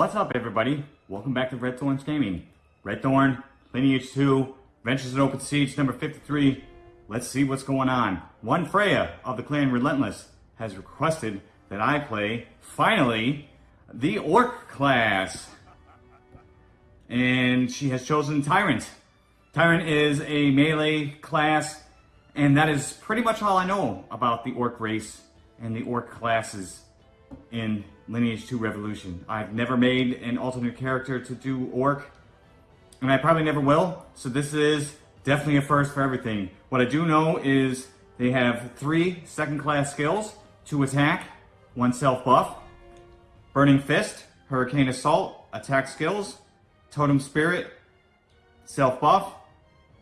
What's up, everybody? Welcome back to Red Thorns Gaming. Red Thorn, Lineage 2, Ventures in Open Siege number 53. Let's see what's going on. One Freya of the clan Relentless has requested that I play, finally, the Orc class. And she has chosen Tyrant. Tyrant is a melee class, and that is pretty much all I know about the Orc race and the Orc classes in Lineage 2 Revolution. I've never made an alternate character to do Orc, and I probably never will, so this is definitely a first for everything. What I do know is they have three second class skills, two attack, one self buff, Burning Fist, Hurricane Assault, attack skills, Totem Spirit, self buff,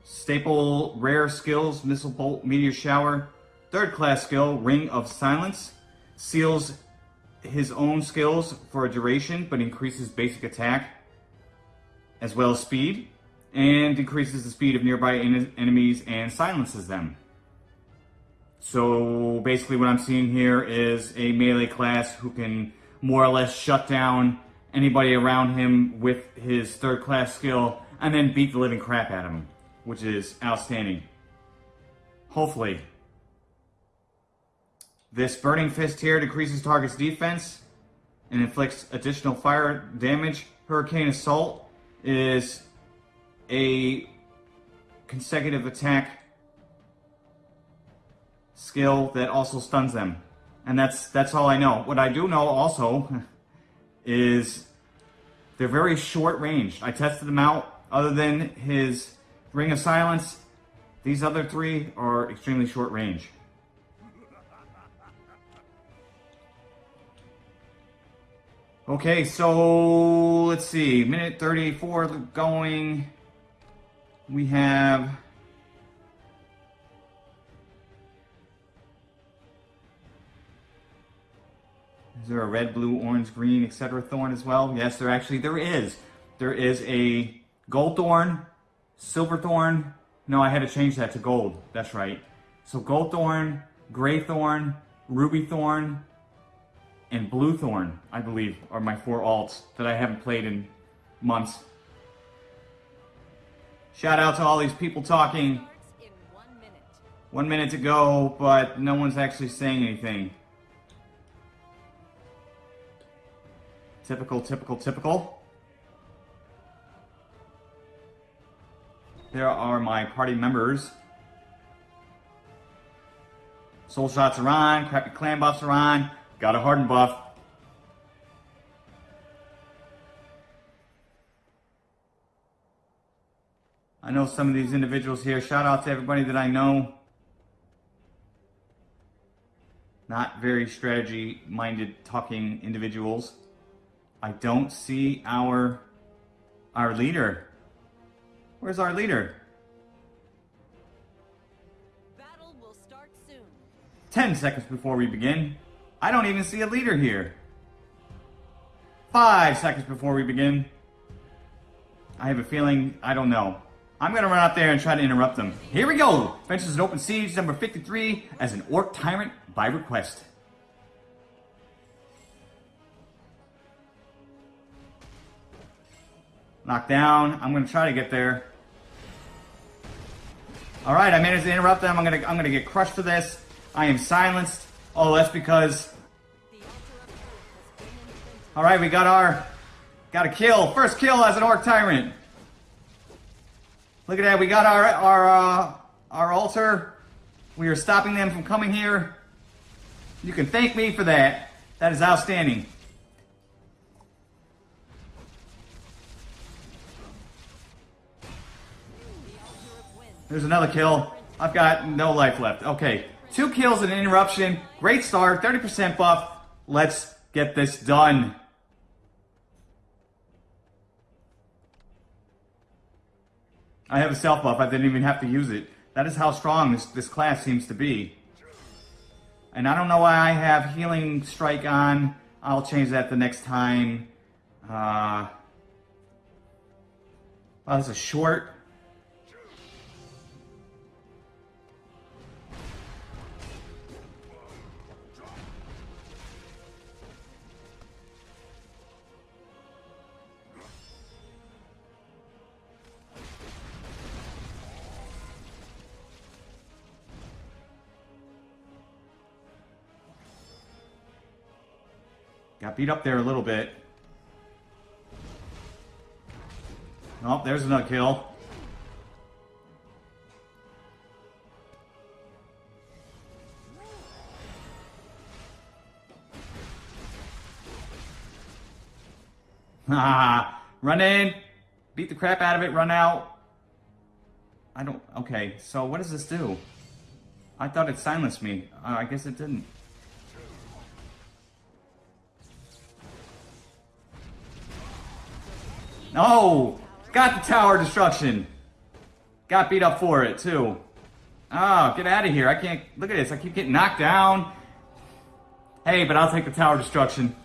staple rare skills, Missile Bolt, Meteor Shower, third class skill, Ring of Silence, seals his own skills for a duration, but increases basic attack as well as speed, and increases the speed of nearby en enemies and silences them. So basically what I'm seeing here is a melee class who can more or less shut down anybody around him with his third class skill and then beat the living crap out of him, which is outstanding. Hopefully, this Burning Fist here decreases target's defense and inflicts additional fire damage. Hurricane Assault is a consecutive attack skill that also stuns them. And that's that's all I know. What I do know also is they're very short range. I tested them out. Other than his Ring of Silence, these other three are extremely short range. Okay, so let's see, minute 34 going. We have Is there a red, blue, orange, green, etc. thorn as well? Yes, there actually there is. There is a gold thorn, silver thorn. No, I had to change that to gold. That's right. So gold thorn, gray thorn, ruby thorn, and Blue Thorn, I believe, are my four alts that I haven't played in months. Shout out to all these people talking. One minute to go, but no one's actually saying anything. Typical, typical, typical. There are my party members. Soul shots are on, crappy clan buffs are on. Got a hardened buff. I know some of these individuals here. Shout out to everybody that I know. Not very strategy-minded talking individuals. I don't see our our leader. Where's our leader? Battle will start soon. 10 seconds before we begin. I don't even see a leader here. Five seconds before we begin. I have a feeling, I don't know. I'm gonna run out there and try to interrupt them. Here we go! Ventures in Open Siege number 53 as an Orc Tyrant by request. Knockdown. I'm gonna try to get there. Alright, I managed to interrupt them. I'm gonna I'm gonna get crushed for this. I am silenced. Oh, that's because... Alright, we got our... Got a kill. First kill as an Orc Tyrant. Look at that. We got our, our, uh, our altar. We are stopping them from coming here. You can thank me for that. That is outstanding. There's another kill. I've got no life left. Okay. Two kills and an interruption. Great start. 30% buff. Let's get this done. I have a self buff. I didn't even have to use it. That is how strong this, this class seems to be. And I don't know why I have Healing Strike on. I'll change that the next time. Uh, oh, that's a short. Got beat up there a little bit. Oh, there's another kill. Ah, run in, beat the crap out of it, run out. I don't, okay, so what does this do? I thought it silenced me. Uh, I guess it didn't. No! Got the tower destruction. Got beat up for it, too. Oh, get out of here. I can't, look at this. I keep getting knocked down. Hey, but I'll take the tower destruction.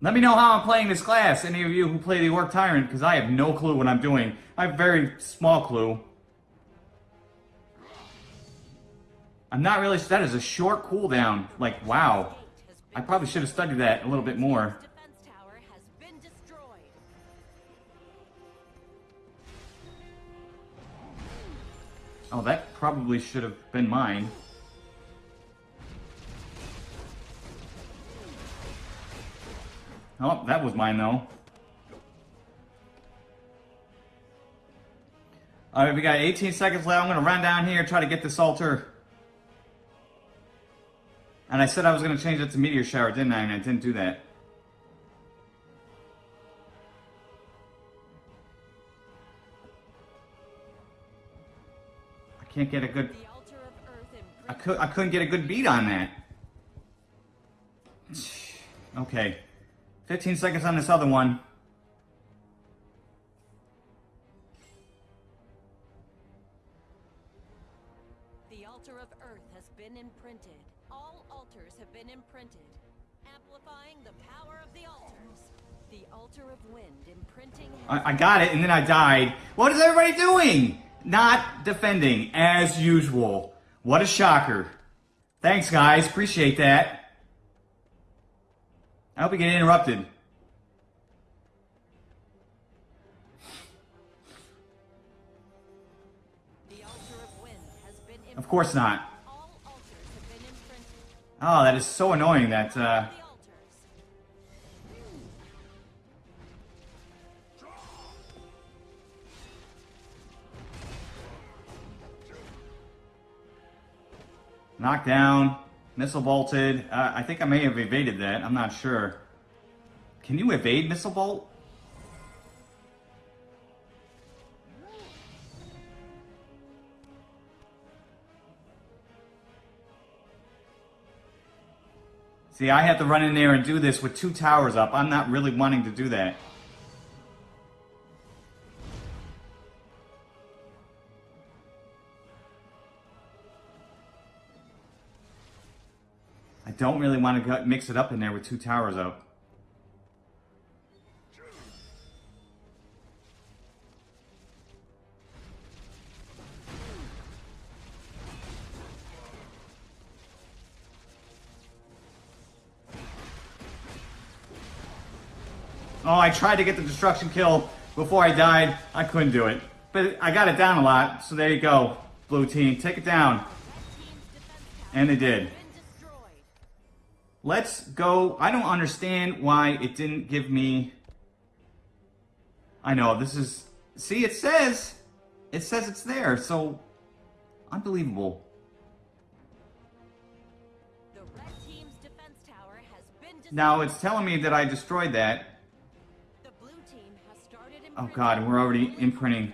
Let me know how I'm playing this class, any of you who play the Orc Tyrant, because I have no clue what I'm doing. I have very small clue. I'm not really, that is a short cooldown. Like, wow. I probably should have studied that a little bit more. Oh, that probably should have been mine. Oh, that was mine though. Alright, we got 18 seconds left. I'm gonna run down here, try to get this altar. And I said I was gonna change it to meteor shower, didn't I? And I didn't do that. I can't get a good The altar of earth I could I couldn't get a good beat on that. Okay. 15 seconds on this other one. The altar of earth has been imprinted. All altars have been imprinted, amplifying the power of the altars. The altar of wind imprinting I, I got it and then I died. What is everybody doing? Not defending as usual. What a shocker. Thanks guys, appreciate that. I hope we get interrupted. the altar of wind has been imprinted. Of course not. All altars have been imprinted. Oh, that is so annoying that uh The knocked down, missile bolted. Uh, I think I may have evaded that. I'm not sure. Can you evade missile bolt? See, I have to run in there and do this with two towers up. I'm not really wanting to do that. I don't really want to mix it up in there with two towers up. I tried to get the destruction kill before I died. I couldn't do it. But I got it down a lot, so there you go. Blue team, take it down. Team's defense tower And they did. has been destroyed. Let's go. I don't understand why it didn't give me. I know, this is. See, it says. It says it's there, so. Unbelievable. The red team's defense tower has been. Now, it's telling me that I destroyed that. Oh, God, we're already imprinting.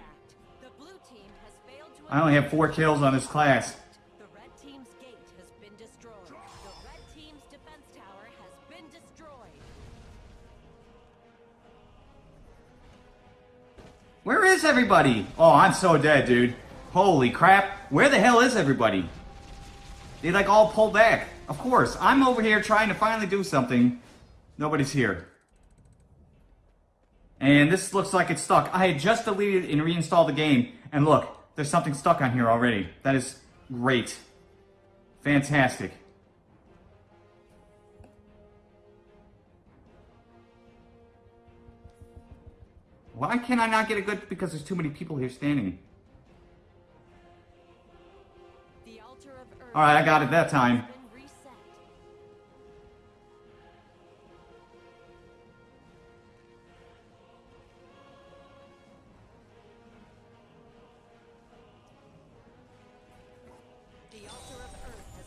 I only have four kills on this class. Where is everybody? Oh, I'm so dead, dude. Holy crap. Where the hell is everybody? They like all pulled back. Of course, I'm over here trying to finally do something. Nobody's here. And this looks like it's stuck. I had just deleted and reinstalled the game. And look, there's something stuck on here already. That is great. Fantastic. Why can I not get a good... Because there's too many people here standing. The altar of Alright, I got it that time.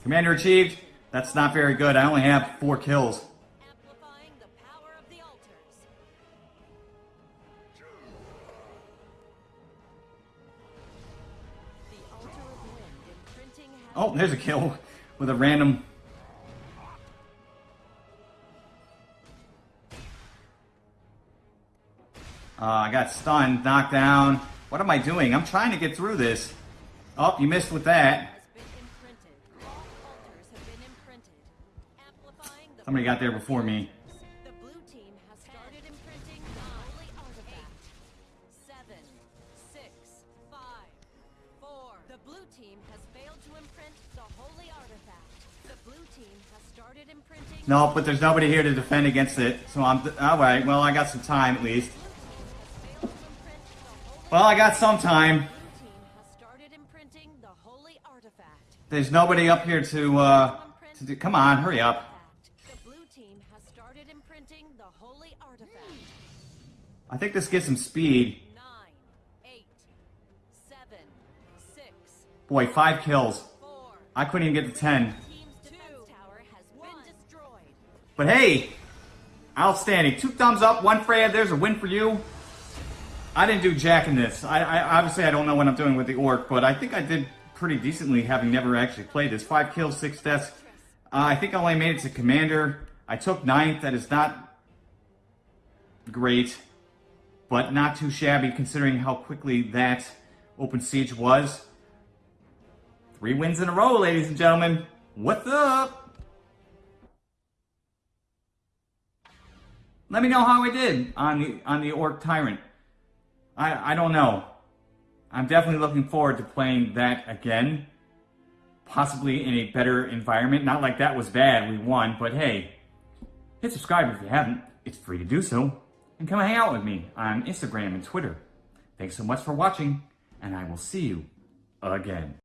Commander achieved. That's not very good. I only have four kills. amplifying the power of the altars. The altar of wind imprinting has Oh, there's a kill with a random. Uh, I got stunned, knocked down. What am I doing? I'm trying to get through this. Oh, you missed with that. Blue team has started imprinting. No, but there's nobody here to defend against it. So I'm all right. Well, I got some time at least. Well, I got some time. There's nobody up here to. uh to do, Come on, hurry up. I think this gets some speed. Boy, five kills. I couldn't even get to ten. Team's defense tower has been destroyed. But hey, outstanding. Two thumbs up, one Freya. There's a win for you. I didn't do jack in this. I, I obviously I don't know what I'm doing with the orc, but I think I did pretty decently, having never actually played this. Five kills, six deaths. Uh, I think I only made it to commander. I took ninth. That is not great, but not too shabby considering how quickly that open siege was. Three wins in a row, ladies and gentlemen. What's up? Let me know how I did on the on the Orc Tyrant. I I don't know. I'm definitely looking forward to playing that again. Possibly in a better environment. Not like that was bad, we won, but hey, hit subscribe if you haven't. It's free to do so. And come hang out with me on Instagram and Twitter. Thanks so much for watching, and I will see you again.